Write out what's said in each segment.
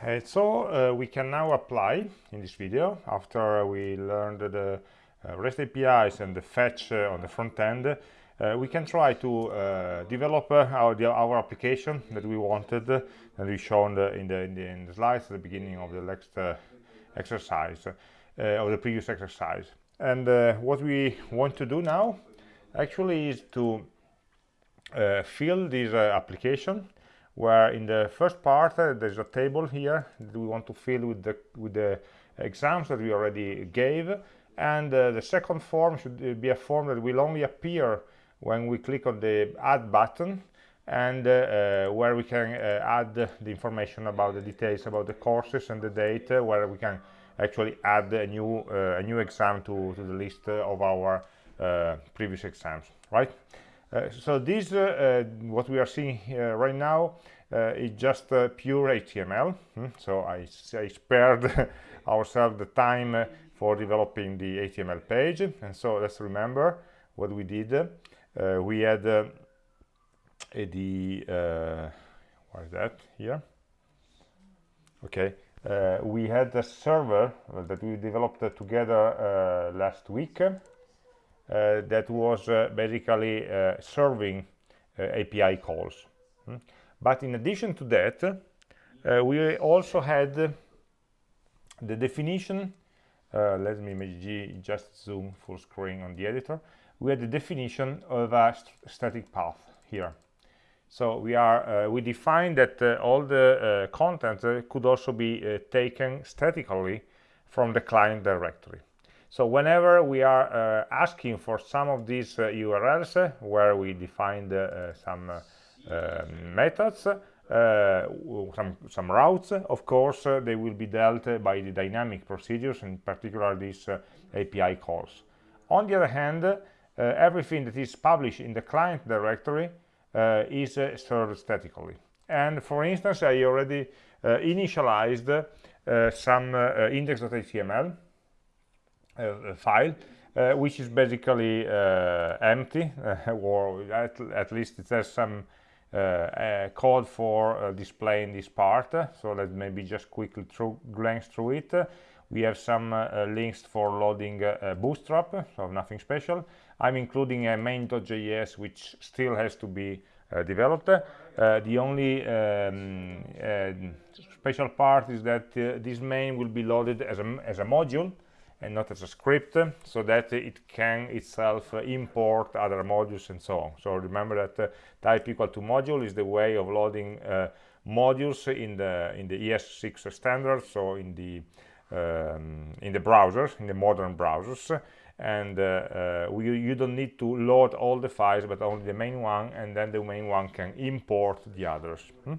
Uh, so uh, we can now apply in this video after we learned the uh, REST APIs and the fetch uh, on the front end uh, we can try to uh, develop our, the, our application that we wanted and we shown in the, in, the, in, the, slides at the beginning of the next exercise of the previous exercise. And what we want to do now actually is to fill this application where in the first part uh, there's a table here that we want to fill with the with the exams that we already gave. And uh, the second form should be a form that will only appear when we click on the add button and uh, uh where we can uh, add the information about the details about the courses and the data where we can actually add a new uh, a new exam to, to the list of our previous exams right? uh, so this, uh, uh, what we are seeing here right now, is just pure HTML. Hmm? So I, I spared ourselves the time for developing the HTML page. And so let's remember what we did. we had the, what is that here? Okay, uh, we had a server that we developed uh, together uh, last week uh, that was uh, basically uh, serving API calls. Hmm? But in addition to that, we also had the definition uh, let me just zoom full screen on the editor we had the definition of a st static path here so we are uh, we define that uh, all the content could also be taken statically from the client directory so whenever we are uh, asking for some of these uh, URLs uh, where we defined uh, some uh, methods, some, some routes, of course, they will be dealt by the dynamic procedures, in particular these API calls. On the other hand, everything that is published in the client directory is served statically. And for instance, I already initialized some index.html uh, file uh, which is basically uh, empty or at, at, least it has some code for displaying this part. So let's maybe just quickly through, glance through it. We have some uh, links for loading uh, bootstrap so nothing special. I'm including a main.js which still has to be uh, developed. The only um, special part is that this main will be loaded as a, as a module and not as a script so that it can itself import other modules and so on. So remember that uh, type equal to module is the way of loading uh, modules in the in the ES6 standard so in the um, in the browsers in the modern browsers. And uh, uh, we, you don't need to load all the files but only the main one and then the main one can import the others. Hmm?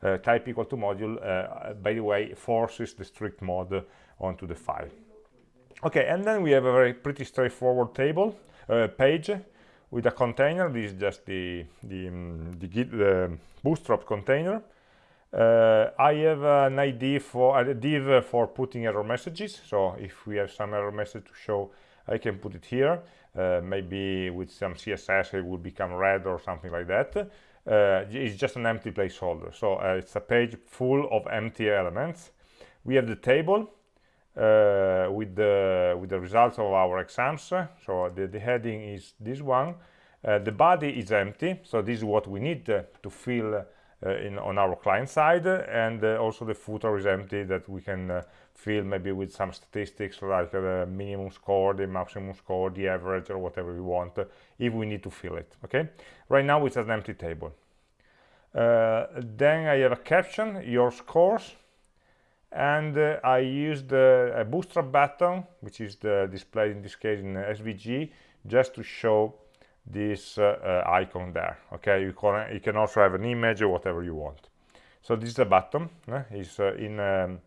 Uh, type equal to module uh, by the way forces the strict mode onto the file okay and then we have a very pretty straightforward table uh, page with a container. This is just the the, um, the, the bootstrap container. Uh, I have an ID for a div for putting error messages. So if we have some error message to show I can put it here. Uh, maybe with some CSS it will become red or something like that. Uh, it's just an empty placeholder. So uh, it's a page full of empty elements. We have the table uh, with the with the results of our exams. So the, the heading is this one. Uh, the body is empty so this is what we need uh, to fill uh, in on our client side and uh, also the footer is empty that we can uh, fill maybe with some statistics like the minimum score the maximum score the average or whatever we want if we need to fill it okay? Right now it's an empty table. Then i have a caption your scores and uh, I used uh, a bootstrap button which is the displayed in this case in SVG just to show this uh, uh, icon there okay? You can you can also have an image or whatever you want. So this is a button uh, is uh, in um,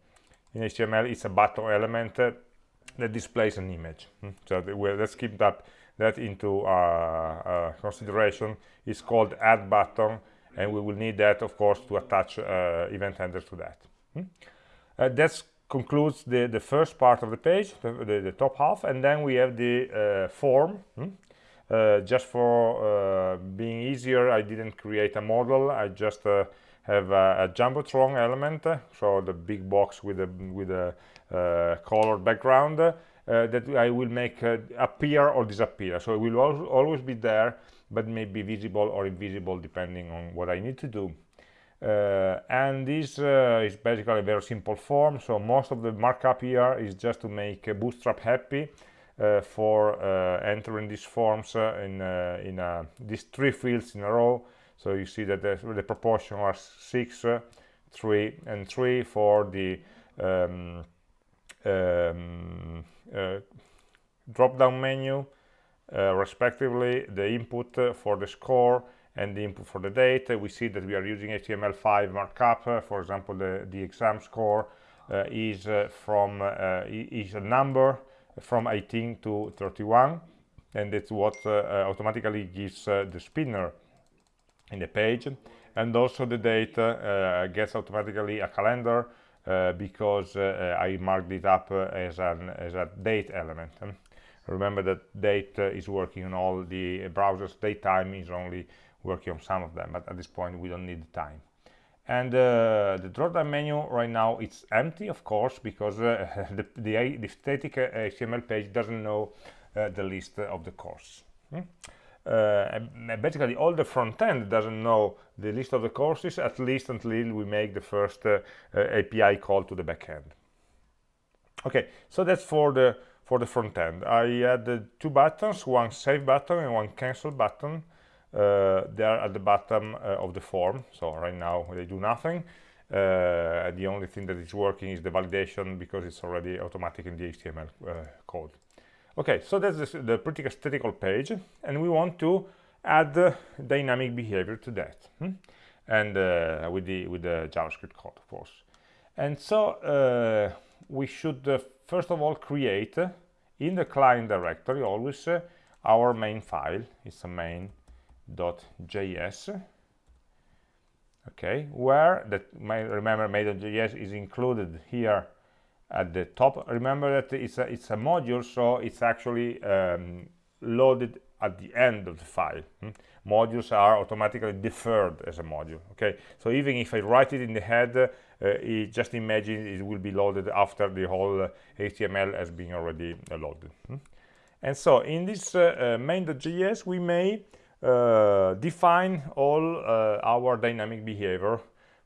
in HTML it's a button element that displays an image. Hmm? so let's keep that that into consideration. It's called add button and we will need that of course to attach event handlers to that. Hmm? Uh, that concludes the the first part of the page the, the, the top half and then we have the uh, form hmm? uh, just for uh, being easier I didn't create a modal I just uh, have a, a jumbotron element so the big box with a with a uh, colored background that I will make appear or disappear so it will al always be there but may be visible or invisible depending on what I need to do uh, and this uh, is basically a very simple form. So most of the markup here is just to make bootstrap happy uh, for entering these forms in in these three fields in a row. So you see that the, the proportion are 6 uh, 3 and 3 for the um, um, uh, drop down menu uh, respectively the input for the score and the input for the date. We see that we are using HTML5 markup. Uh, for example the the exam score uh, is uh, from is a number from 18 to 31 and it's what automatically gives the spinner in the page. And also the date uh, gets automatically a calendar uh, because uh, I marked it up as, an, as a date element. Remember that date is working on all the browsers Date time is only working on some of them but at this point we don't need the time and uh, the drop-down menu right now it's empty of course because uh, the, the, the, static HTML page doesn't know uh, the list of the course hmm? uh, basically all the front end doesn't know the list of the courses at least until we make the first uh, uh, API call to the backend. Okay, so that's for the for the front end. I added two buttons, one save button and one cancel button. Uh, they're at the bottom uh, of the form. So right now they do nothing. Uh, the only thing that is working is the validation because it's already automatic in the HTML code okay so that's the, the pretty statical page and we want to add dynamic behavior to that hmm? and uh, with the with the javascript code of course and so uh, we should uh, first of all create in the client directory always our main file it's a main.js okay where that may remember main.js is included here at the top. Remember that it's a, it's a module so it's actually um, loaded at the end of the file. Hmm? modules are automatically deferred as a module okay? So even if I write it in the head uh, it just imagine it will be loaded after the whole uh, HTML has been already uh, loaded. Hmm? and so in this uh, uh, main.js we may uh, define all our dynamic behavior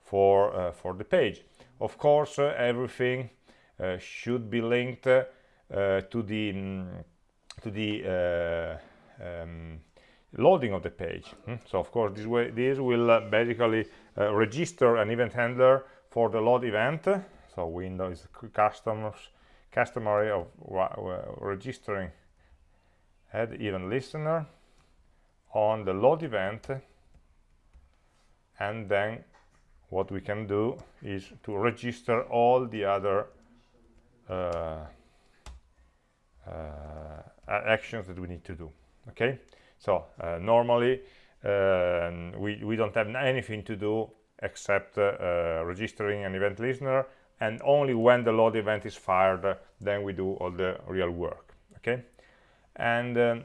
for for the page. Of course everything uh, should be linked uh, to the um, to the uh, um, loading of the page. Hmm? so of course this way this will basically register an event handler for the load event. So windows customers customary of registering add event listener on the load event and then what we can do is to register all the other uh, uh, actions that we need to do okay? So uh, normally um, we, we don't have anything to do except registering an event listener and only when the load event is fired then we do all the real work okay? And um,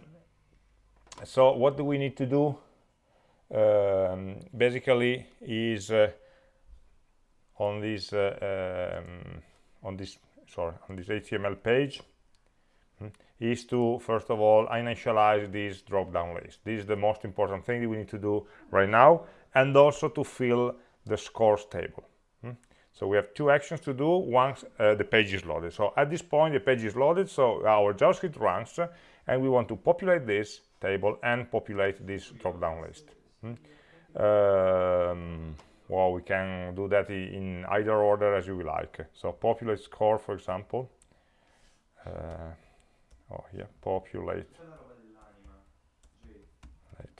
so what do we need to do um, basically is uh, on this uh, um, on this sorry, on this HTML page hmm, is to, first of all, initialize this drop-down list. This is the most important thing that we need to do right now, and also to fill the scores table. Hmm. So we have two actions to do once uh, the page is loaded. So at this point, the page is loaded, so our JavaScript runs, and we want to populate this table and populate this drop-down list. Hmm. Um, well we can do that in either order as you like so populate score for example uh, oh yeah populate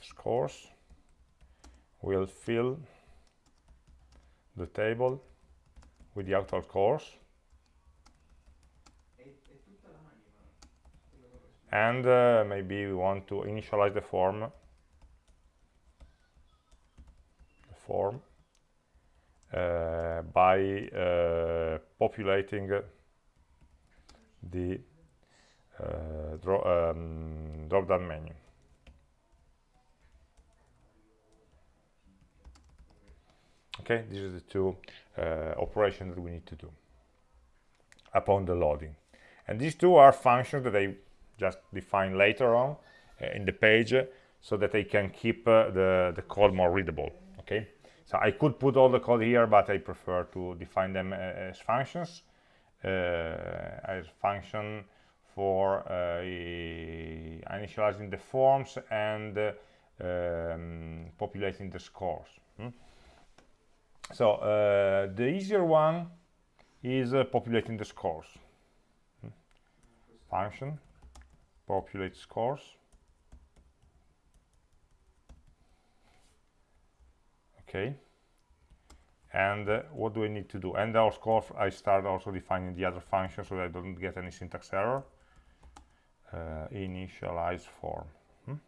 scores will fill the table with the actual course and uh, maybe we want to initialize the form. The form. Uh, by uh, populating the uh, draw, um, drop-down menu. okay these are the two uh, operations that we need to do upon the loading. And these two are functions that I just define later on uh, in the page uh, so that I can keep uh, the the code more readable okay so I could put all the code here but I prefer to define them uh, as functions uh, as function for uh, initializing the forms and um, populating the scores hmm? so the easier one is populating the scores hmm? function populate scores. Okay. And uh, what do I need to do? And of course I start also defining the other function so that I don't get any syntax error. Uh, initialize form. Hmm?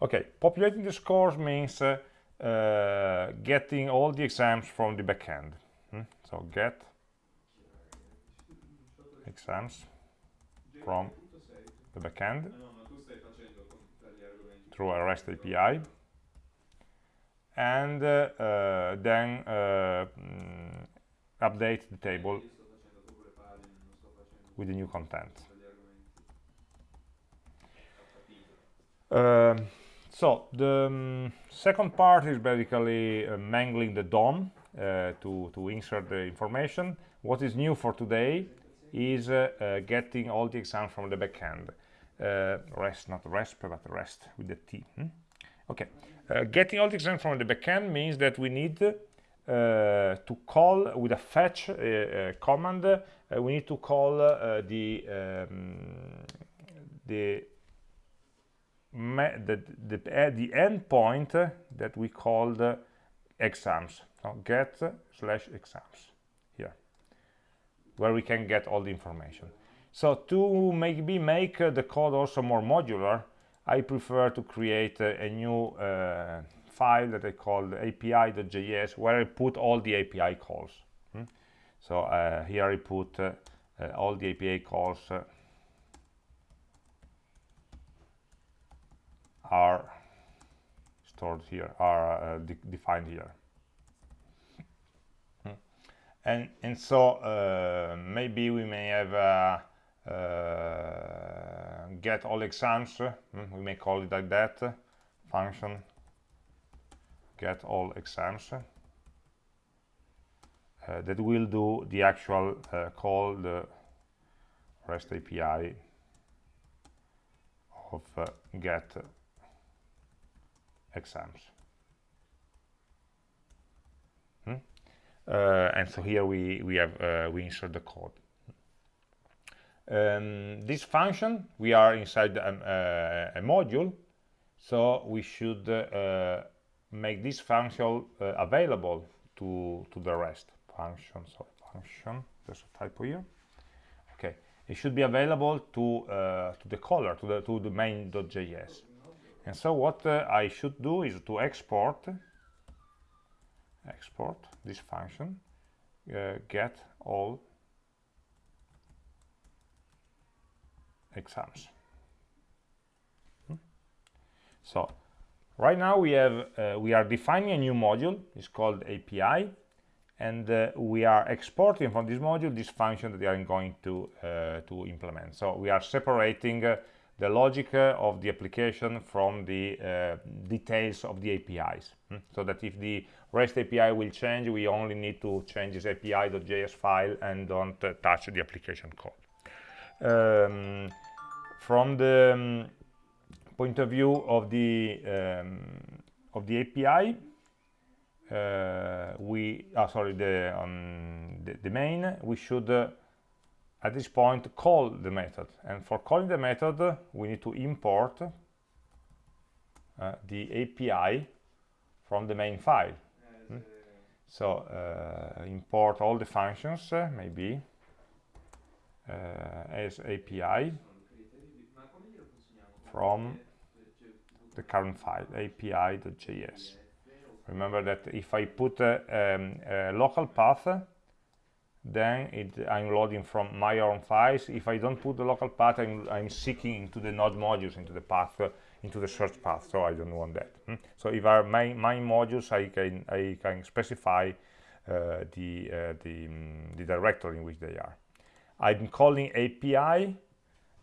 okay. Populating the scores means uh, uh getting all the exams from the backend hmm? so get exams from the backend through a REST API and uh, uh, then uh, mm, update the table with the new content. Um, so the um, second part is basically uh, mangling the DOM uh, to, to insert the information. What is new for today is uh, getting all the exams from the backend. REST, not REST, but REST with the T. Hmm? Okay, uh, getting all the exams from the backend means that we need uh, to call with a fetch uh, uh command. Uh, we need to call uh, the um, the the the, the endpoint that we called exams. So get slash exams where we can get all the information. So to maybe make the code also more modular, I prefer to create a, a new uh, file that I call api.js where I put all the API calls. Hmm? So uh, here I put uh, uh all the API calls uh, are stored here, are uh, de defined here. And, and so maybe we may have uh, get all exams hmm, we may call it like that function get all exams uh, that will do the actual uh, call the REST API of uh, get exams. Hmm? Uh, and so here we we have uh, we insert the code. Um, this function we are inside a, a, module so we should uh, make this function uh, available to to the rest. Function so function there's a typo here. Okay it should be available to uh, to the caller to the to the main.js and so what uh, I should do is to export export this function uh, get all exams. Hmm? So right now we have uh, we are defining a new module. It's called API, and uh, we are exporting from this module this function that we are going to uh, to implement. So we are separating uh, the logic uh, of the application from the details of the APIs. Hmm? So that if the REST API will change, we only need to change this API.js file and don't touch the application code. Um, from the um, point of view of the um, of the API, uh, we oh, sorry the, um, the, the main we should uh, at this point call the method and for calling the method we need to import uh, the API from the main file? So uh, import all the functions uh, maybe uh, as API from the current file api.js remember that if I put a, um, a local path then it, I'm loading from my own files. If I don't put the local path I'm, I'm seeking into the node modules into the path into the search path so I don't want that hmm? so if our main, main modules I can I can specify uh, the uh, the, um, the directory in which they are I'm calling API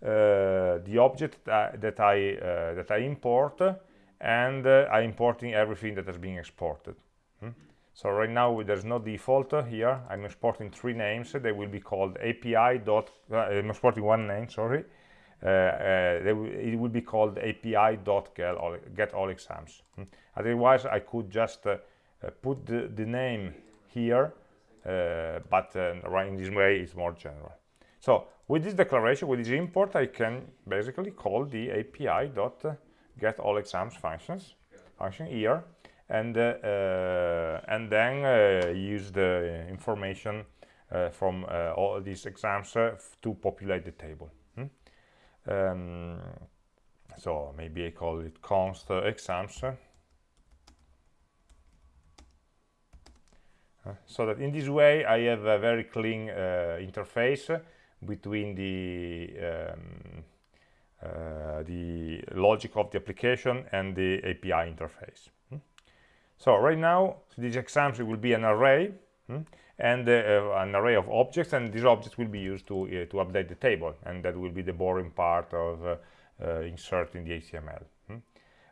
uh, the object that, that I uh, that I import and uh, I'm importing everything that has been exported hmm? so right now there's no default here I'm exporting three names they will be called API dot I'm exporting one name sorry uh, uh, it will be called API dot get all, get all exams hmm? otherwise I could just uh, put the, the name here but right in this way it's more general so with this declaration, with this import, I can basically call the API dot get all exams functions function here, and uh, uh, and then uh, use the information uh, from uh, all these exams uh, to populate the table. Um, so maybe I call it const exams. so that in this way I have a very clean interface between the um, uh, the logic of the application and the API interface. Hmm? So right now, these exams will be an array hmm? And uh, an array of objects, and these objects will be used to uh, to update the table, and that will be the boring part of uh, uh, inserting the HTML. Hmm?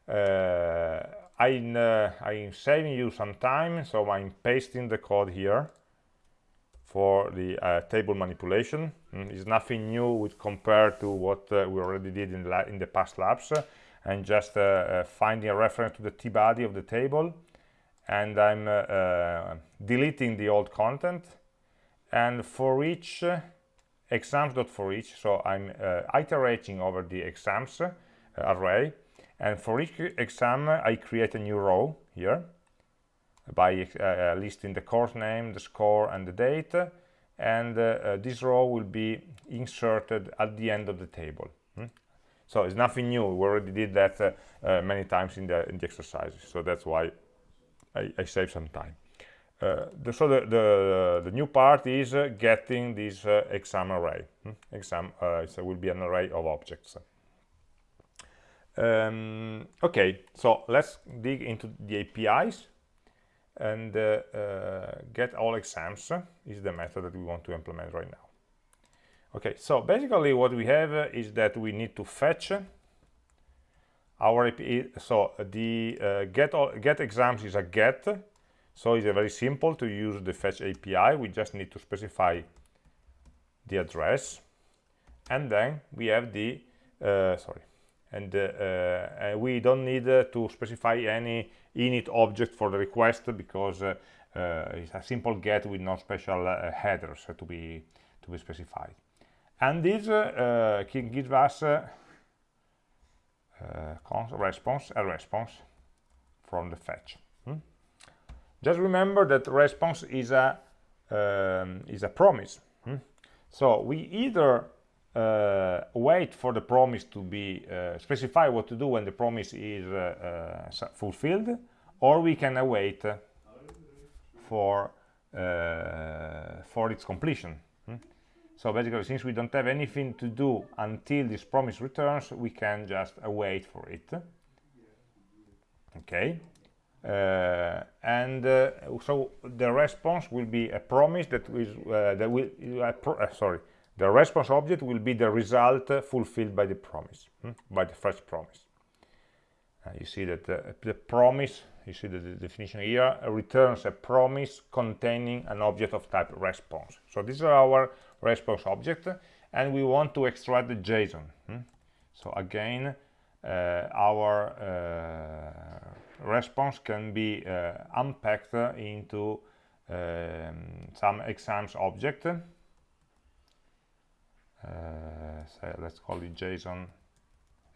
Uh, I'm, I'm saving you some time, so I'm pasting the code here for the uh, table manipulation. Mm, it's nothing new with compared to what uh, we already did in, in the past labs. Uh, and just uh, uh, finding a reference to the t-body of the table. And I'm uh, deleting the old content. And for each exams dot for each, so I'm iterating over the exams array. And for each exam, I create a new row here by uh, listing the course name, the score, and the date. And uh, uh, this row will be inserted at the end of the table. Hmm? So it's nothing new. We already did that many times in the, in the exercises. So that's why I, I save some time. Uh, the, so the, the, the, new part is uh, getting this uh, exam array. Hmm? Exam so will be an array of objects. Um, okay, so let's dig into the APIs and uh, uh, get all exams is the method that we want to implement right now okay so basically what we have is that we need to fetch our API so the uh, get all get exams is a get so it's very simple to use the fetch API we just need to specify the address. And then we have the uh, sorry and uh, uh, we don't need to specify any init object for the request because uh, uh, it's a simple get with no special uh, headers to be to be specified. And this can give us response a response from the fetch hmm? just remember that response is a um, is a promise hmm? so we either uh, wait for the promise to be uh, specify what to do when the promise is uh, uh fulfilled or we can await for uh, for its completion? So basically since we don't have anything to do until this promise returns we can just await for it. Okay. Uh, and uh, so the response will be a promise that is uh, that will uh, sorry. The response object will be the result fulfilled by the promise hmm? by the first promise. Uh, you see that the promise you see the, the definition here returns a promise containing an object of type response. So this is our response object and we want to extract the json hmm? so again uh, our uh, response can be uh, unpacked into um, some exams object uh, so let's call it json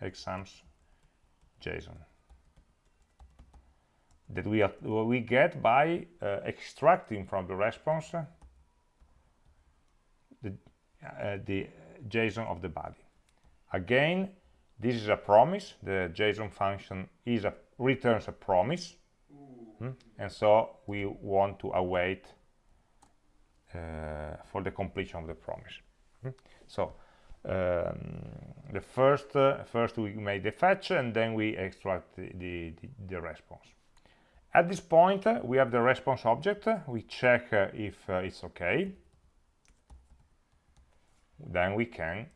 exams json that we, we get by uh, extracting from the response the, uh, the JSON of the body. Again, this is a promise. The JSON function is a returns a promise, hmm? and so we want to await uh, for the completion of the promise. Hmm? So um, the first uh, first we make the fetch and then we extract the, the, the response at this point uh, we have the response object we check uh, if uh, it's okay then we can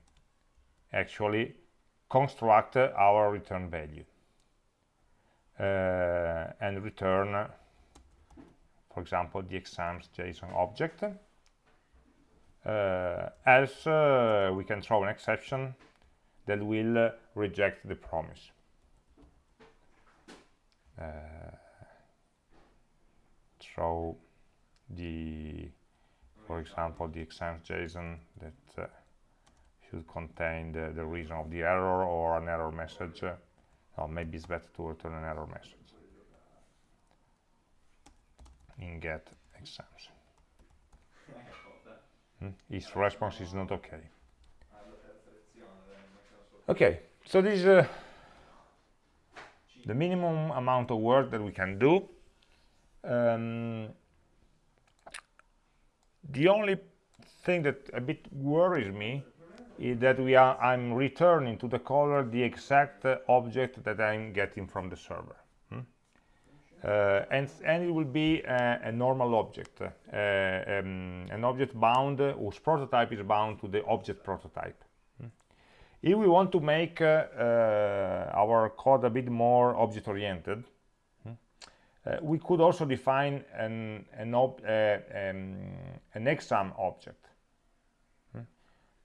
actually construct our return value uh, and return for example the exams json object. Uh, else uh, we can throw an exception that will uh, reject the promise. Uh, throw the for example the exams json that uh, should contain the, the reason of the error or an error message. Or maybe it's better to return an error message. In get exams. Hmm? his response is not okay. Okay so this is uh, the minimum amount of work that we can do um, the only thing that a bit worries me that we are I'm returning to the caller the exact uh, object that I'm getting from the server hmm? uh, and, and it will be a, a normal object uh, um, an object bound uh, whose prototype is bound to the object prototype hmm? if we want to make uh, uh, our code a bit more object oriented uh, we could also define an an, uh, um, an exam object hmm?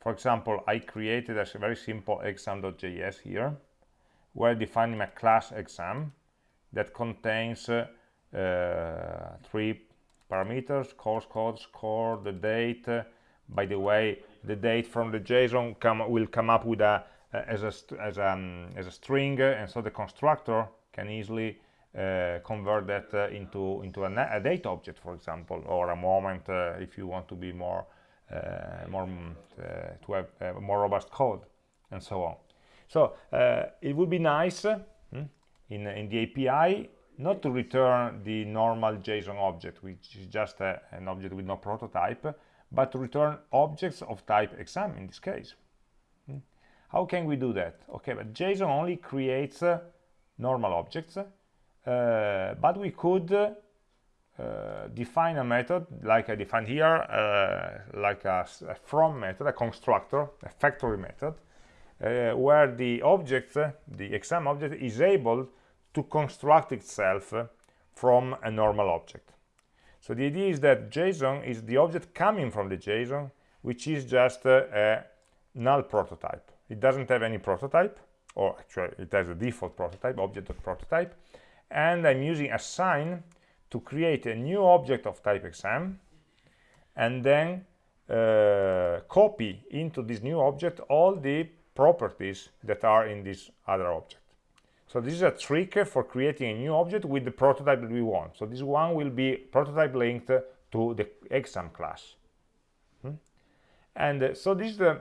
For example I created a very simple exam.js here where defining a class exam that contains uh, uh, three parameters course code score the date. Uh, by the way the date from the JSON come, will come up with a as a as a, um, as a string and so the constructor can easily uh, convert that uh, into into a, a, date object for example or a moment uh, if you want to be more uh, more mm, uh, to have uh, more robust code and so on. So it would be nice hmm, in in the API not to return the normal JSON object which is just an object with no prototype but to return objects of type exam in this case. Hmm. how can we do that? Okay but JSON only creates normal objects uh, but we could uh, define a method like I defined here, uh, like a, a, from method, a constructor, a factory method, where the object, the exam object, is able to construct itself from a normal object. So the idea is that JSON is the object coming from the JSON, which is just a null prototype. It doesn't have any prototype, or actually it has a default prototype, object.prototype, and I'm using assign to create a new object of type exam and then uh, copy into this new object all the properties that are in this other object. So this is a trick for creating a new object with the prototype that we want. So this one will be prototype linked to the exam class. Hmm? And uh, so this is the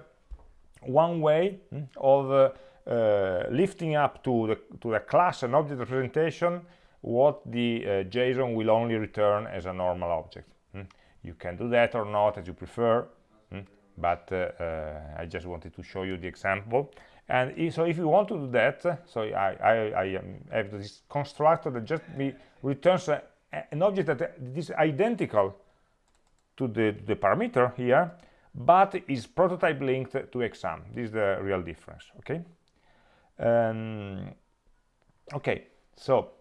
one way hmm, of uh, uh, lifting up to the, to the class and object representation what the uh, JSON will only return as a normal object. Hmm? You can do that or not as you prefer, hmm? but uh, uh I just wanted to show you the example. And if, so if you want to do that, so I, I, I um, have this constructor that just returns a, an object that is identical to the, the parameter here, but is prototype linked to exam. This is the real difference, okay? Um, okay, so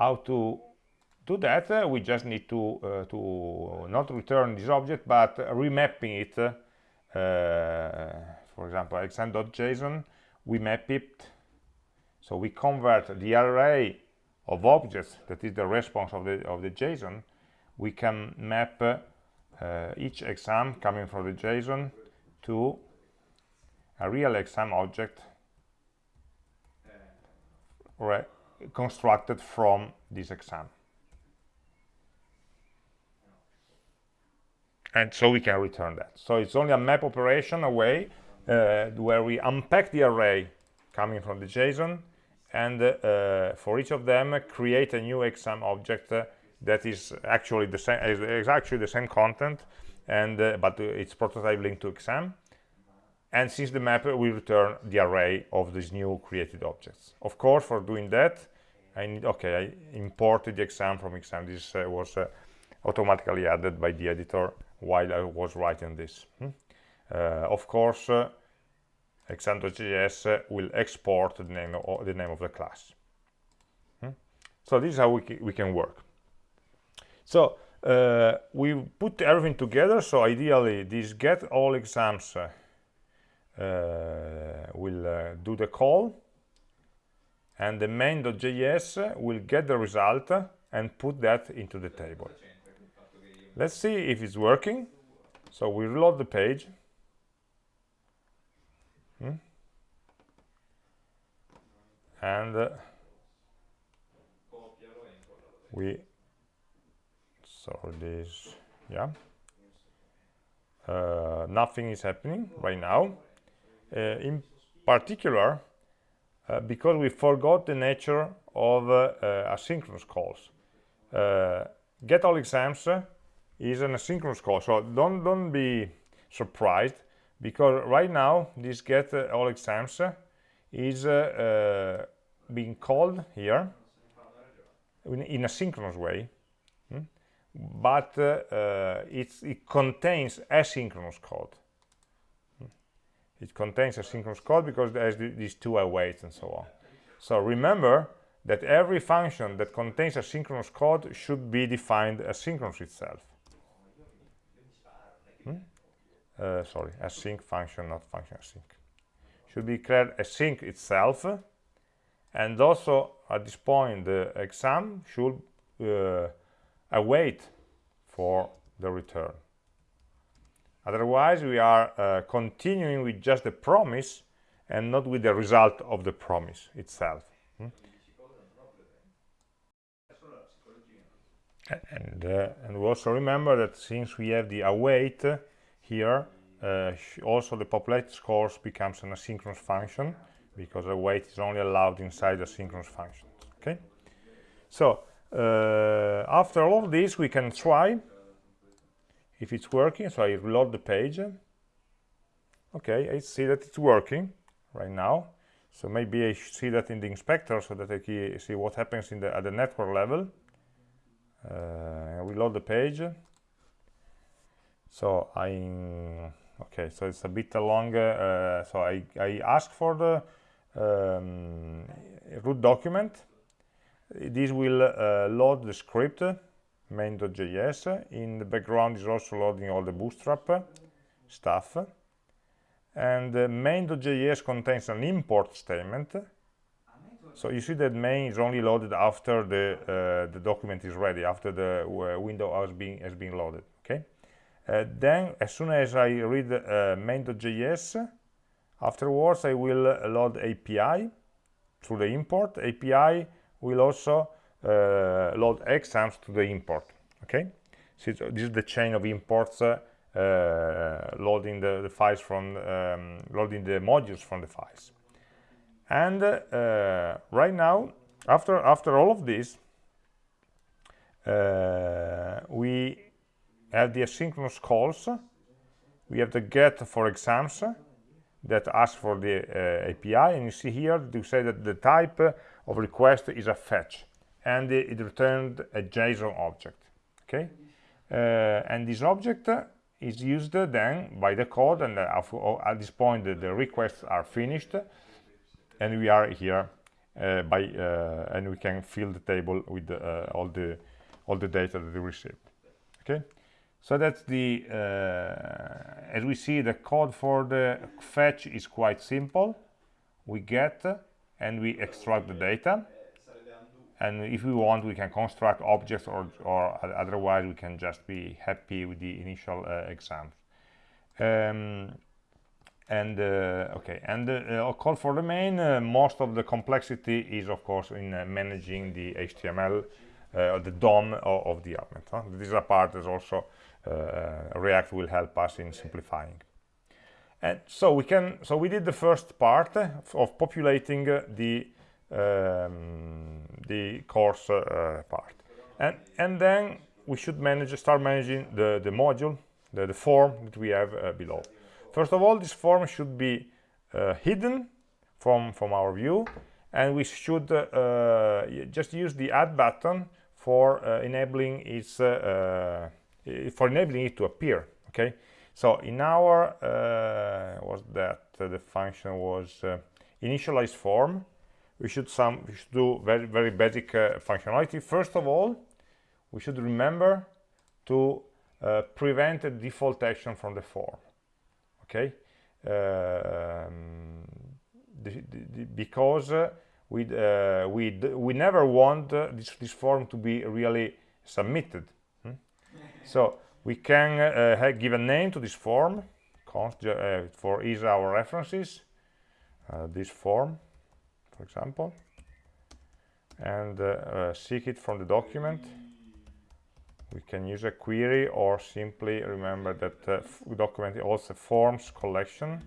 how to do that? Uh, we just need to uh, to not return this object, but remapping it. Uh, for example, exam.json, we map it. So we convert the array of objects that is the response of the of the JSON. We can map uh, each exam coming from the JSON to a real exam object right, constructed from this exam. And so we can return that. So it's only a map operation away uh, where we unpack the array coming from the JSON and uh, for each of them create a new exam object uh, that is actually the same is, actually the same content and uh, but it's prototype linked to exam and since the map will return the array of these new created objects. Of course for doing that I need okay I imported the exam from exam. This uh, was uh, automatically added by the editor while I was writing this. Hmm? uh, of course uh, exam.js will export the name of the name of the class. Hmm? so this is how we, we can work. So uh, we put everything together. So ideally this get all exams uh, uh, will uh, do the call. And the main.js will get the result and put that into the table. Let's see if it's working. So we reload the page. Hmm? and uh, we so this yeah. Uh, nothing is happening right now. uh, in particular uh, because we forgot the nature of uh, asynchronous calls. Get all exams is an asynchronous call. So don't don't be surprised because right now this get all exams is uh, uh, being called here in, a synchronous way hmm? but uh, it contains asynchronous code it contains asynchronous code because there's these two awaits and so on. So remember that every function that contains asynchronous code should be defined asynchronous itself. Hmm? uh, sorry async function not function async should be declared async itself. And also at this point the exam should uh, await for the return otherwise we are uh, continuing with just the promise and not with the result of the promise itself hmm? and uh, and we also remember that since we have the await here uh, also the populated scores becomes an asynchronous function because await is only allowed inside the synchronous function okay so uh, after all of this we can try if it's working so I reload the page okay I see that it's working right now. So maybe I should see that in the inspector so that I see what happens in the at the network level. Uh, reload the page. So I okay so it's a bit longer uh, so I, I ask for the um, root document. This will uh, load the script main.js in the background is also loading all the bootstrap stuff. And uh, main.js contains an import statement. So you see that main is only loaded after the uh, the document is ready after the uh, window has been has been loaded okay? Uh, then as soon as i read uh, main.js afterwards i will load api through the import. Api will also load exams to the import okay? So this is the chain of imports uh, loading the, the, files from um, loading the modules from the files. And uh, right now after after all of this uh, we have the asynchronous calls. We have the get for exams that ask for the uh, API and you see here to say that the type of request is a fetch and it returned a JSON object okay? Uh, and this object is used then by the code and uh, at this point the, the, requests are finished and we are here uh, by uh, and we can fill the table with uh, all the all the data that we received okay? So that's the uh, as we see the code for the fetch is quite simple. We get and we extract the data and if we want we can construct objects or, or otherwise we can just be happy with the initial uh, um, and uh, okay. And uh, call for the main uh, most of the complexity is of course in uh, managing the HTML uh, the DOM of, of the element huh? this part is also React will help us in simplifying. And so we can so we did the first part of populating the um, the course uh, part. And and then we should manage start managing the the module the, the form that we have uh, below. First of all this form should be uh, hidden from from our view and we should uh, uh just use the add button for uh, enabling its uh, for enabling it to appear okay? So in our was that the function was initialize form we should some we should do very very basic functionality. First of all we should remember to uh, prevent a default action from the form okay? Um, the, the, because uh, we uh, we we never want uh, this this form to be really submitted hmm? so we can uh, give a name to this form const uh, for ease our references this form for example and seek it from the document. We can use a query or simply remember that uh, document also forms collection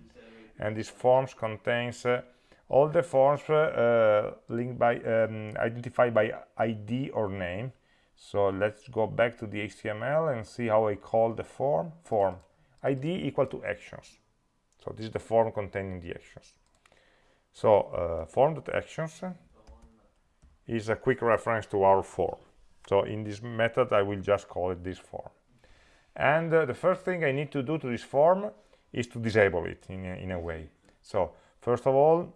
and this forms contains uh, all the forms uh, uh linked by um, identified by id or name. So let's go back to the html and see how i call the form form. Id equal to actions. So this is the form containing the actions so uh, form.actions is a quick reference to our form so in this method, I will just call it this form. And uh, the first thing I need to do to this form is to disable it in a, in a way. So first of all,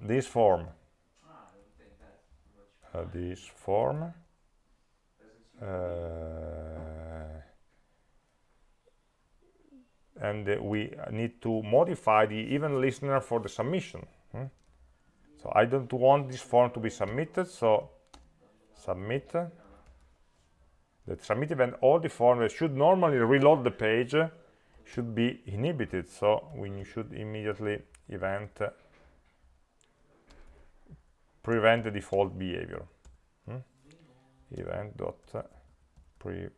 this form, uh, this form, uh, and we need to modify the event listener for the submission. Hmm? So I don't want this form to be submitted, so submit The submit event all the forms that should normally reload the page should be inhibited so we should immediately event prevent the default behavior hmm? event dot pre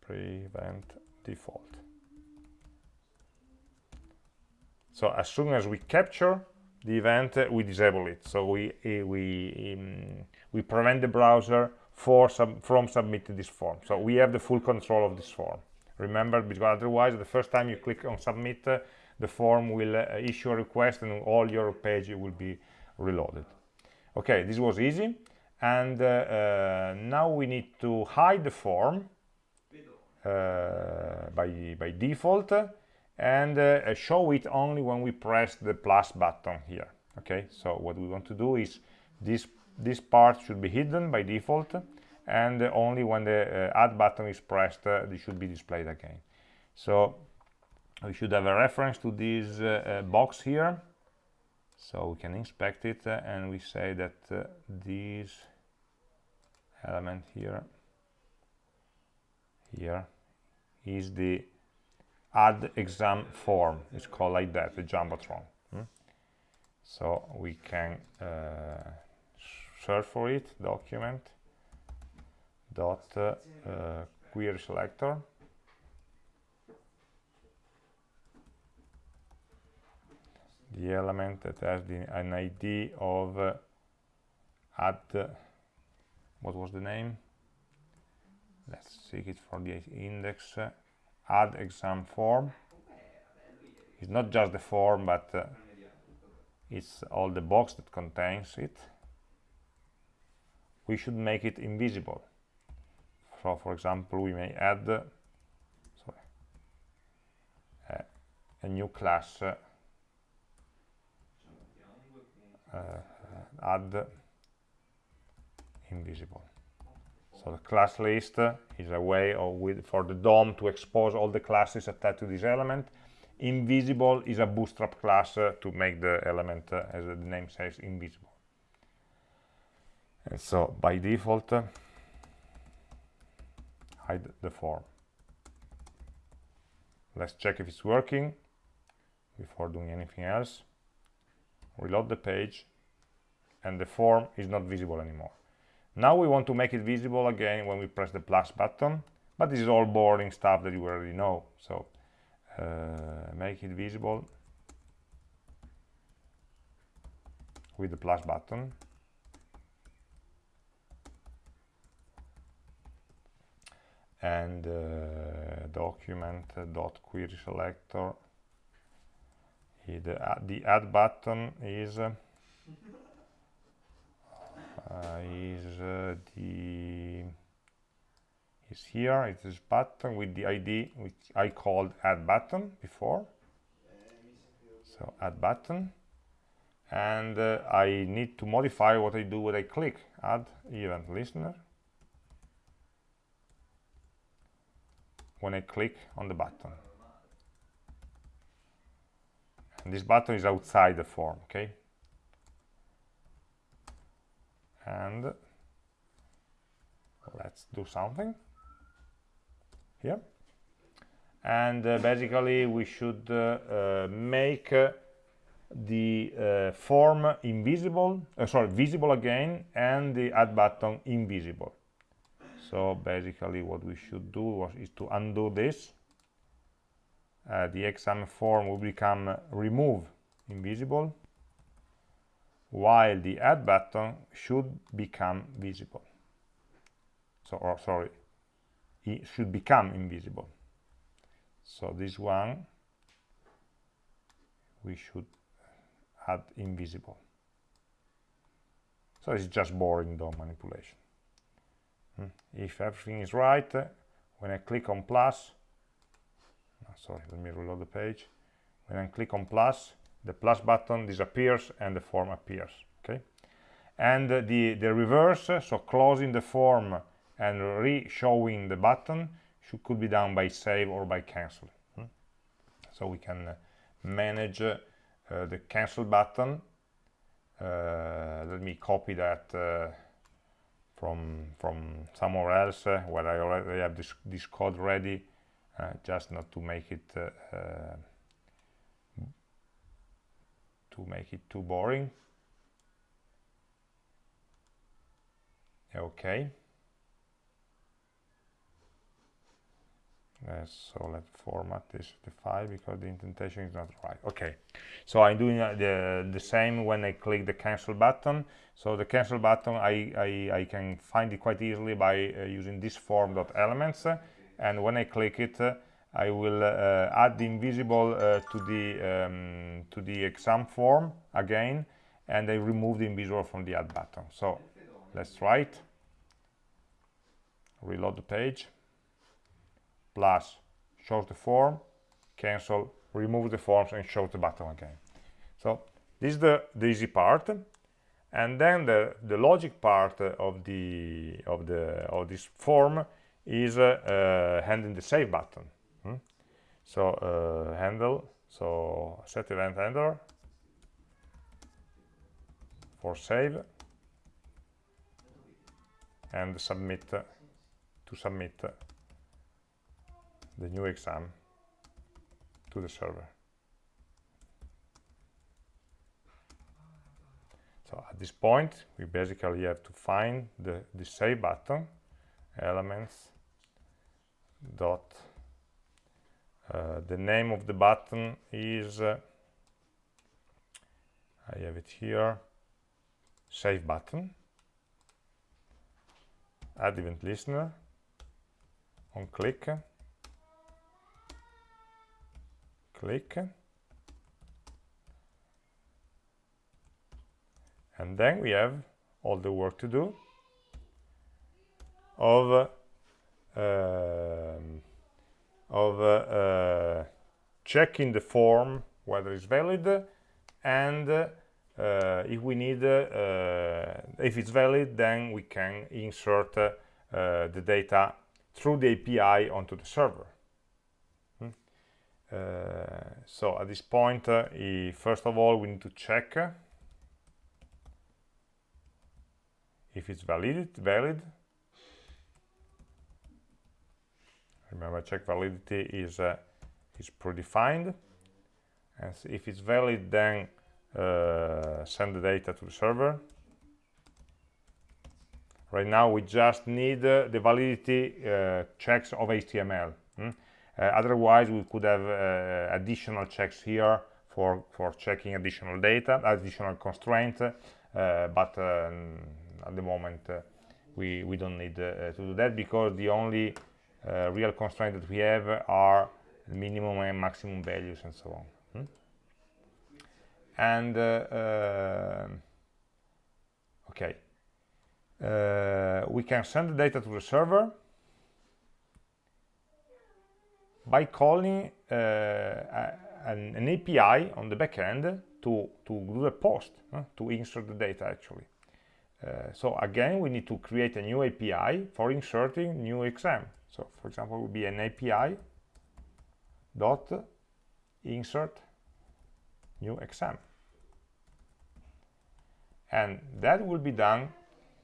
prevent default so as soon as we capture the event we disable it. So we uh, we um, we prevent the browser for sub from submitting this form. So we have the full control of this form. Remember because otherwise the first time you click on submit uh, the form will uh, issue a request and all your page will be reloaded. Okay this was easy. And uh, uh, now we need to hide the form by by default and uh, show it only when we press the plus button here okay? So what we want to do is this this part should be hidden by default and uh, only when the uh, add button is pressed uh, this should be displayed again. So we should have a reference to this uh, uh, box here. So we can inspect it and we say that this element here here is the add exam form. It's called like that the jumbotron hmm? so we can uh, search for it document dot uh, uh, query selector. The element that has the, an ID of uh, add what was the name? Let's seek it for the index add exam form. It's not just the form but uh, it's all the box that contains it. We should make it invisible. So for example we may add uh, sorry, uh, a new class uh, add invisible so the class list is a way with, for the DOM to expose all the classes attached to this element. Invisible is a bootstrap class uh, to make the element, uh, as the name says, invisible. And so by default, uh, hide the form. Let's check if it's working before doing anything else. Reload the page and the form is not visible anymore. Now we want to make it visible again when we press the plus button, but this is all boring stuff that you already know. So uh, make it visible with the plus button. and uh, document uh, dot query selector the, uh, the add button is uh, is the is here. It is this button with the id which i called add button before. So add button. And uh, i need to modify what i do when i click. Add event listener. When i click on the button. And this button is outside the form okay and let's do something. Here. And uh, basically we should uh, uh, make uh, the uh, form invisible uh, sorry visible again and the add button invisible. So basically what we should do was, is to undo this. The exam form will become remove invisible while the add button should become visible. So or sorry it should become invisible. So this one we should add invisible. So it's just boring DOM manipulation. Hmm. if everything is right uh, when I click on plus sorry let me reload the page. When I click on plus the plus button disappears and the form appears okay and uh, the the reverse uh, so closing the form and re-showing the button should, could be done by save or by cancel hmm? so we can uh, manage uh, the cancel button uh, let me copy that uh, from from somewhere else uh, where I already have this, this code ready just not to make it to make it too boring. Okay uh, so let's format this the file because the indentation is not right. Okay so i'm doing uh, the the same when i click the cancel button. So the cancel button i i, I can find it quite easily by uh, using this form dot elements. And when i click it uh, I will uh, add the invisible uh, to the um, to the exam form again and I remove the invisible from the add button. So let's try it. Reload the page. Plus shows the form cancel remove the forms and show the button again. So this is the, the easy part. And then the the logic part of the of the of this form is uh, uh, handling the save button Hmm? So uh, handle, so set event handler for save and submit to submit the new exam to the server. So at this point, we basically have to find the, the save button, elements dot the name of the button is uh, I have it here save button. Add event listener. On click. Click. And then we have all the work to do of uh, of uh, uh, checking the form whether it's valid and uh, if we need if it's valid then we can insert the data through the API onto the server hmm? so at this point first of all we need to check if it's valid valid remember check validity is uh, is predefined and if it's valid then uh, send the data to the server right now we just need uh, the validity uh, checks of HTML hmm? Uh, otherwise we could have uh, additional checks here for for checking additional data additional constraint but um, at the moment we we don't need to do that because the only uh, real constraints that we have are minimum and maximum values and so on. Hmm? and uh, um, okay uh, we can send the data to the server by calling uh, an, an, API on the backend to, to do the post, uh, to insert the data actually. Uh, so again, we need to create a new API for inserting new exam. So for example, would be an API dot insert new exam. And that will be done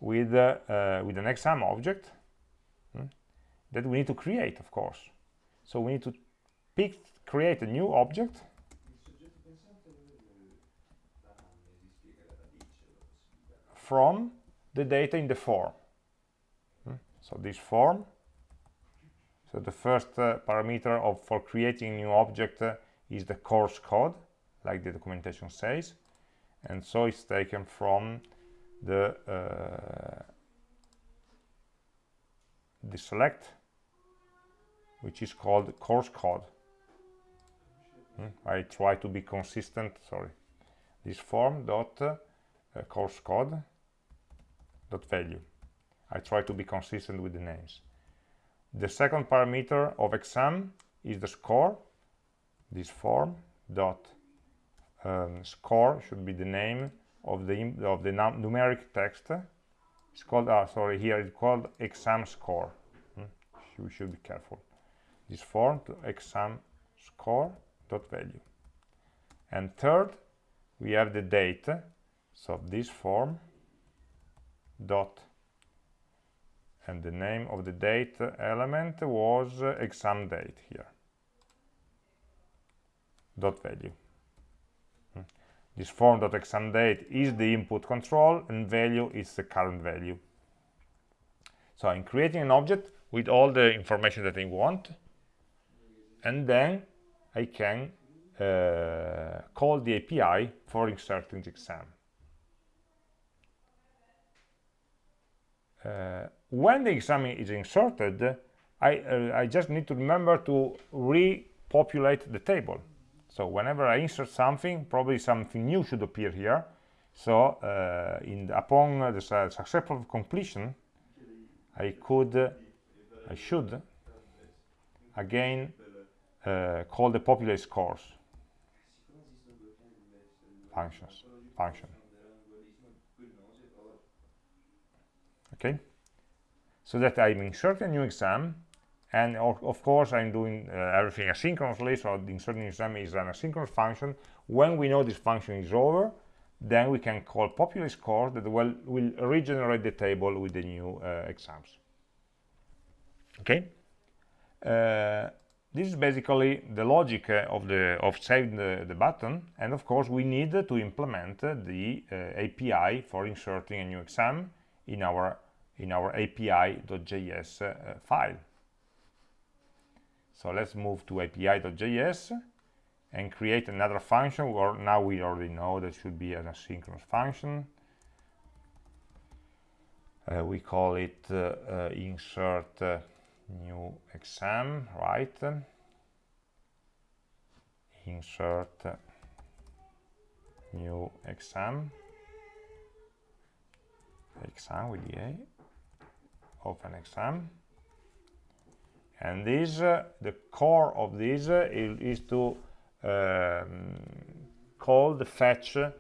with, uh, uh, with an exam object hmm, that we need to create, of course. So we need to pick, create a new object from the data in the form. Hmm? So this form, so the first uh, parameter of for creating new object uh, is the course code, like the documentation says, and so it's taken from the uh, the select which is called course code. Hmm? I try to be consistent, sorry. This form dot uh, course code dot value. I try to be consistent with the names. The second parameter of exam is the score. This form dot um, score should be the name of the of the numeric text. It's called, uh, sorry, here it's called exam score. Hmm? You should be careful this form to exam score dot value and third we have the date so this form dot and the name of the date element was exam date here dot value hmm. this form dot exam date is the input control and value is the current value so I'm creating an object with all the information that I want and then I can uh, call the API for inserting the exam. Uh, when the exam is inserted, I, uh, I just need to remember to repopulate the table. So whenever I insert something, probably something new should appear here. So uh, in, upon the successful completion, I could, I should again uh, call the populate scores functions function okay so that I'm inserting a new exam and of, course I'm doing uh, everything asynchronously so the inserting exam is an asynchronous function. When we know this function is over then we can call populate scores that will, will regenerate the table with the new uh, exams. Okay? Uh, this is basically the logic uh, of the of saving the, the, button. And of course we need to implement the uh, API for inserting a new exam in our in our api.js uh, file. So let's move to api.js and create another function. Or now we already know that should be an asynchronous function. Uh, we call it uh, uh, insert new exam right? Insert new exam. Exam with the a open exam and this uh, the core of this uh, is, to um, call the fetch uh,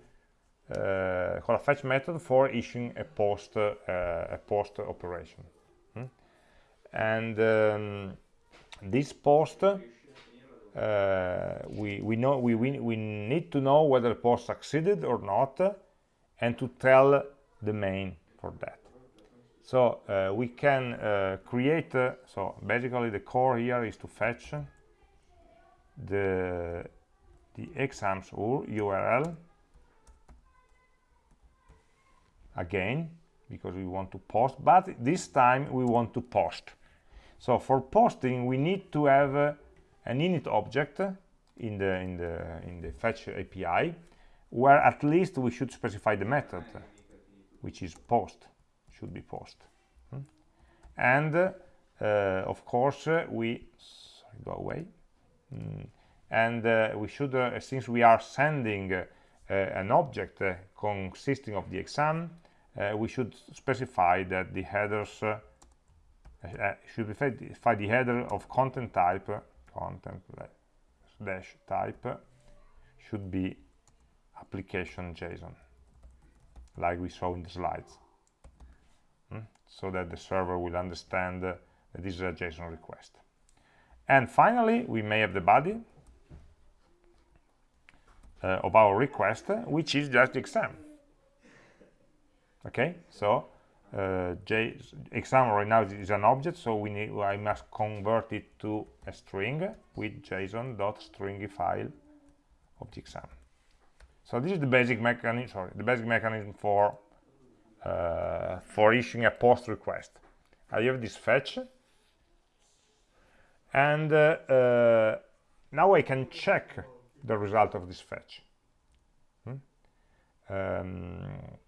call a fetch method for issuing a post uh, a post operation. And um, this post uh, we we know we, we we need to know whether the post succeeded or not and to tell the main for that so uh, we can uh, create uh, so basically the core here is to fetch the the exams url again because we want to post but this time we want to post. So for posting, we need to have uh, an init object in the in the in the fetch API, where at least we should specify the method, which is post, should be post. Hmm? And uh, of course, uh, we sorry, go away. Mm. And uh, we should, uh, since we are sending an object consisting of the exam we should specify that the headers should be specify the header of content type content dash type should be application JSON like we saw in the slides? So that the server will understand that this is a JSON request. And finally we may have the body uh, of our request which is just exam. Okay so uh, J exam right now is an object so we need I must convert it to a string with JSON dot stringify of the exam. So this is the basic mechanism sorry the basic mechanism for uh, for issuing a post request. I have this fetch and uh, uh, now I can check the result of this fetch. Hmm? um,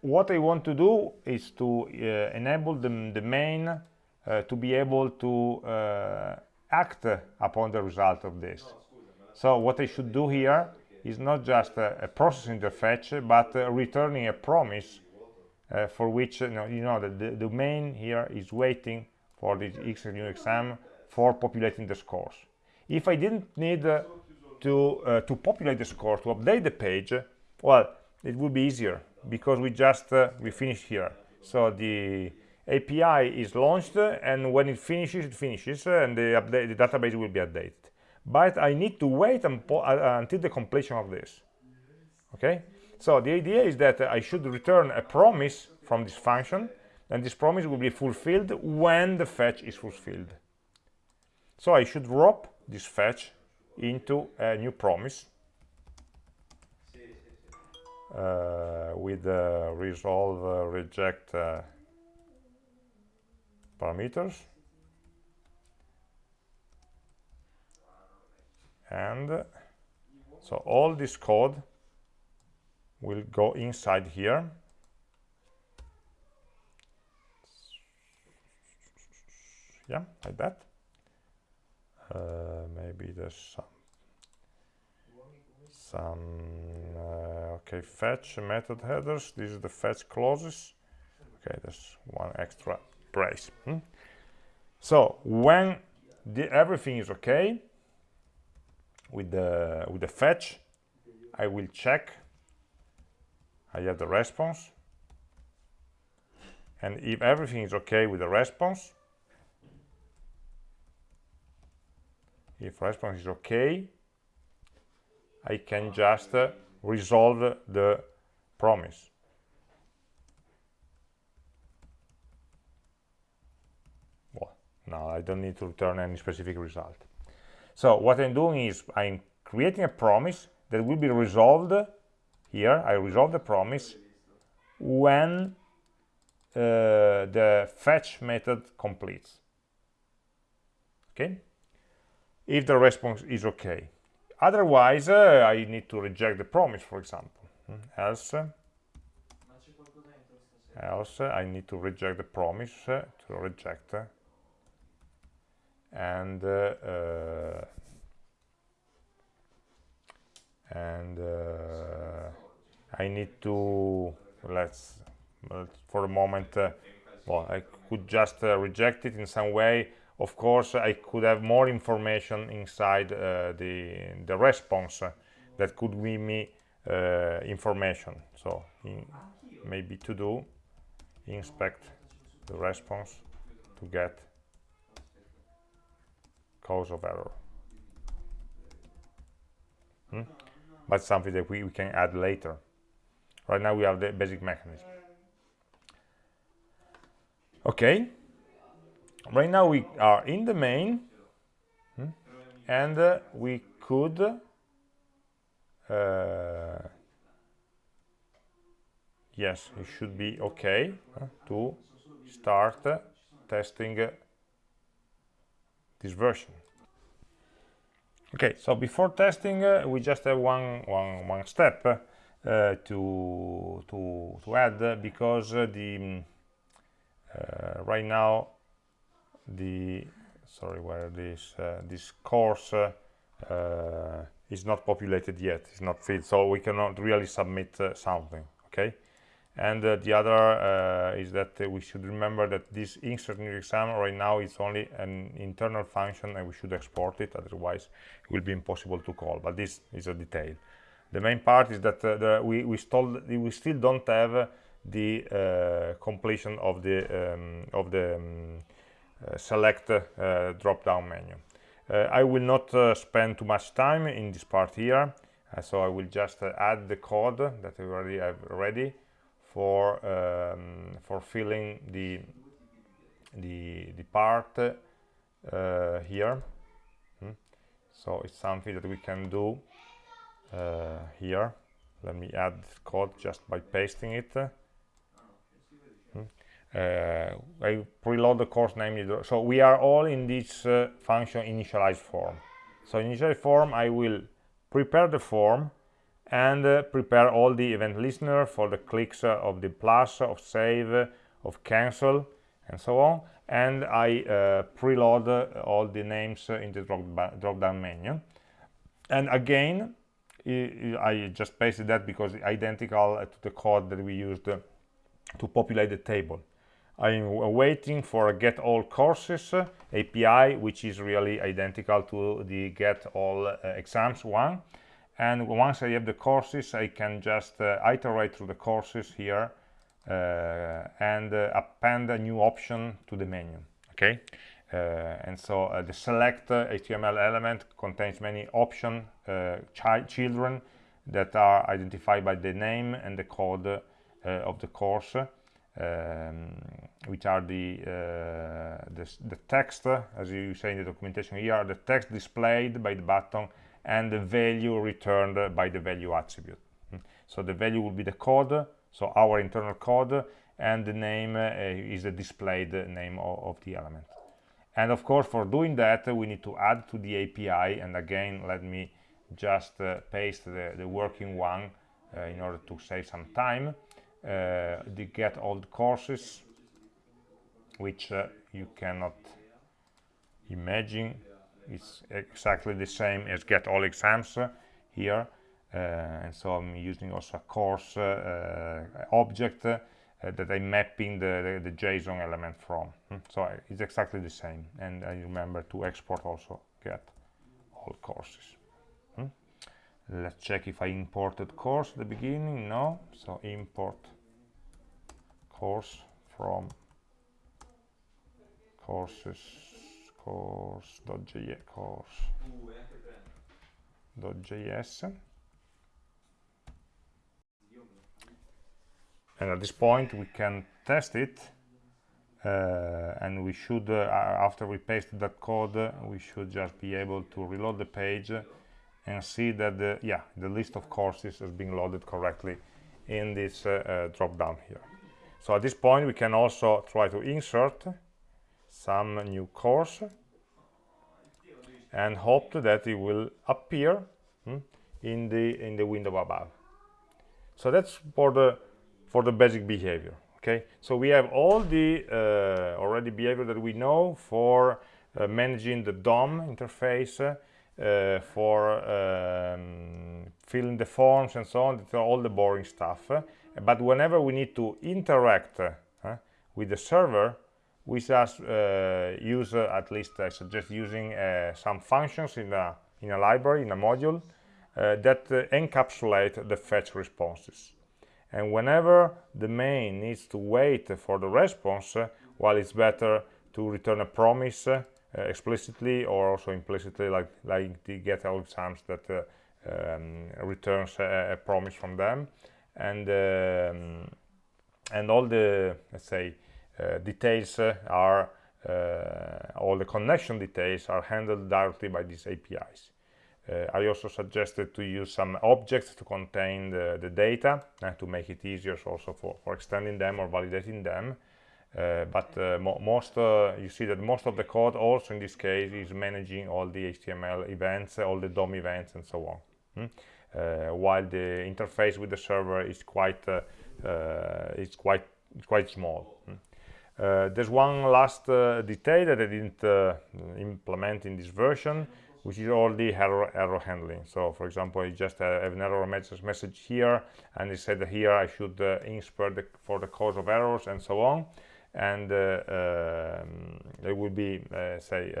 what I want to do is to uh, enable the, the main uh, to be able to uh, act upon the result of this. So what I should do here is not just a processing the fetch but returning a promise uh, for which you know, you know the, the main here is waiting for the XGNU exam for populating the scores. If I didn't need uh, to uh, to populate the score to update the page, well, it would be easier because we just uh, we finish here. So the API is launched, and when it finishes, it finishes, and the update the database will be updated. But I need to wait uh, until the completion of this. Okay. So the idea is that I should return a promise from this function and this promise will be fulfilled when the fetch is fulfilled so I should wrap this fetch into a new promise uh, with uh, resolve uh, reject uh, parameters and so all this code will go inside here. Yeah like that. Uh, maybe there's some some uh, okay fetch method headers. This is the fetch clauses. Okay there's one extra brace. Hmm? so when the, everything is okay with the with the fetch. I will check. I have the response. And if everything is okay with the response if response is okay I can just uh, resolve the promise. Well now I don't need to return any specific result so what I'm doing is I'm creating a promise that will be resolved here. I resolve the promise when uh, the fetch method completes. Okay? If the response is okay. Otherwise uh, I need to reject the promise for example. Hmm, else else I need to reject the promise uh, to reject uh, and uh, uh, and uh, I need to let's for a moment well I could just reject it in some way. Of course I could have more information inside the the response that could give me uh, information. So in, maybe to do inspect the response to get cause of error. Hmm? but something that we, we can add later. Right now we have the basic mechanism. Okay. Right now we are in the main hmm, and uh, we could uh, yes it should be okay to start uh, testing uh, this version. Okay so before testing uh, we just have one one one step to to to add because the right now the sorry where this uh, this course uh, is not populated yet it's not filled so we cannot really submit uh, something okay and uh, the other uh, is that uh, we should remember that this insert new exam right now is only an internal function and we should export it otherwise it will be impossible to call but this is a detail. The main part is that uh, the, we we still we still don't have the uh, completion of the um, of the um, uh, select drop down menu. I will not spend too much time in this part here so I will just add the code that we already have ready for um, for filling the the the part uh, here. Hmm. so it's something that we can do uh, here. Let me add code just by pasting it. Hmm. uh, I preload the course name. So we are all in this uh, function initialize form. So initialize form I will prepare the form and uh, prepare all the event listener for the clicks uh, of the plus, of save, of cancel, and so on. And I uh, preload uh, all the names in the drop-down menu. And again, I just pasted that because it's identical to the code that we used to populate the table. I'm waiting for a get all courses API, which is really identical to the get all exams one and once I have the courses I can just uh, iterate through the courses here uh, and uh, append a new option to the menu okay? Uh, and so uh, the select HTML element contains many option uh, children that are identified by the name and the code of the course um, which are the, the, the text as you say in the documentation here the text displayed by the button and the value returned by the value attribute. So the value will be the code, so our internal code, and the name uh, is the displayed name of, of, the element. And of course, for doing that, we need to add to the API, and again, let me just uh, paste the, the, working one uh, in order to save some time. Uh, the get all courses, which uh, you cannot imagine it's exactly the same as get all exams uh, here uh, and so I'm using also a course uh, object that I'm mapping the, the, the, JSON element from. Hmm. So it's exactly the same. And I remember to export also get all courses. Hmm. Let's check if I imported course at the beginning. No. So import course from courses course.js course.js and at this point we can test it uh, and we should uh, after we paste that code uh, we should just be able to reload the page and see that the yeah the list of courses has been loaded correctly in this uh, uh, drop down here. So at this point we can also try to insert some new course and hope that it will appear hmm, in the in the window above. So that's for the for the basic behavior okay? So we have all the uh, already behavior that we know for uh, managing the DOM interface uh, for um, filling the forms and so on all the boring stuff. But whenever we need to interact with the server we just uh, use uh, at least I suggest using uh, some functions in a in a library in a module that encapsulate the fetch responses. And whenever the main needs to wait for the response while it's better to return a promise uh, explicitly or also implicitly like like the get all exams that uh, um, returns a, a, promise from them. And um, and all the let's say details uh, are uh, all the connection details are handled directly by these APIs. I also suggested to use some objects to contain the, the data and to make it easier also for, for extending them or validating them. Uh, but uh, mo most uh, you see that most of the code also in this case is managing all the HTML events all the DOM events and so on hmm? while the interface with the server is quite it's quite quite small hmm? Uh, there's one last uh, detail that I didn't uh, implement in this version, which is all the error, error handling. So, for example, I just uh, have an error message, message here, and it said here I should uh, insert the, for the cause of errors and so on. And uh, um, there will be, say,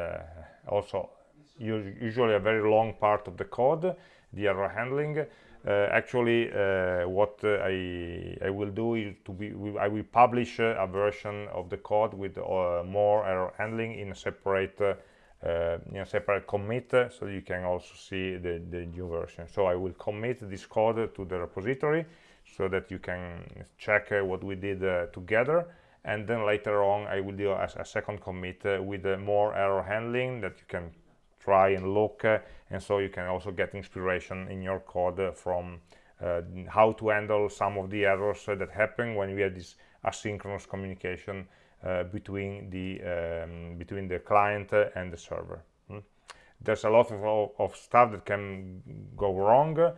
also usually a very long part of the code, the error handling. Uh, actually, what I, I will do is to be, I will publish a version of the code with more error handling in a separate uh, in a separate commit uh, so you can also see the, the new version. So I will commit this code to the repository so that you can check uh, what we did uh, together. And then later on I will do a, a second commit uh, with uh, more error handling that you can try and look and so you can also get inspiration in your code from how to handle some of the errors that happen when we have this asynchronous communication uh, between the um, between the client and the server. Hmm? there's a lot of, of, stuff that can go wrong. Uh,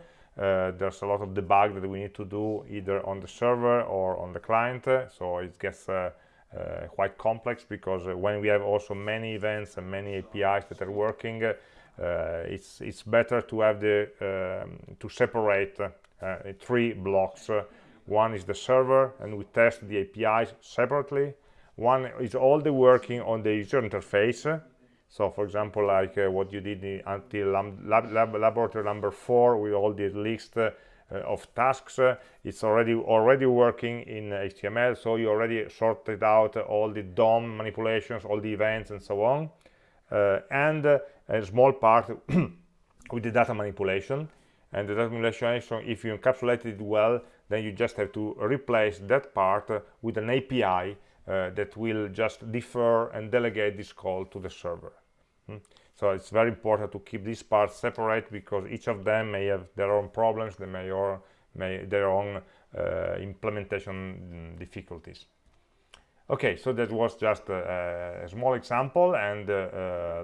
there's a lot of debug that we need to do either on the server or on the client. So it gets uh, uh, quite complex because uh, when we have also many events and many APIs that are working uh, it's it's better to have the um, to separate three blocks. One is the server and we test the APIs separately. One is all the working on the user interface. So for example like uh, what you did until lab, lab, laboratory number four with all the list uh, of tasks uh, it's already already working in html so you already sorted out all the dom manipulations all the events and so on uh, and uh, a small part with the data manipulation and the data manipulation if you encapsulate it well then you just have to replace that part with an api uh, that will just defer and delegate this call to the server. Hmm? So it's very important to keep these parts separate because each of them may have their own problems, they may or may their own uh, implementation difficulties. Okay, so that was just a, a small example and uh, uh,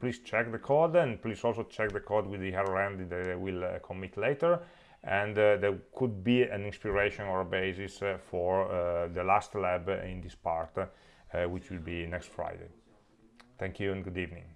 please check the code and please also check the code with the error that I will uh, commit later and uh, there could be an inspiration or a basis uh, for uh, the last lab in this part, which will be next Friday. Thank you and good evening.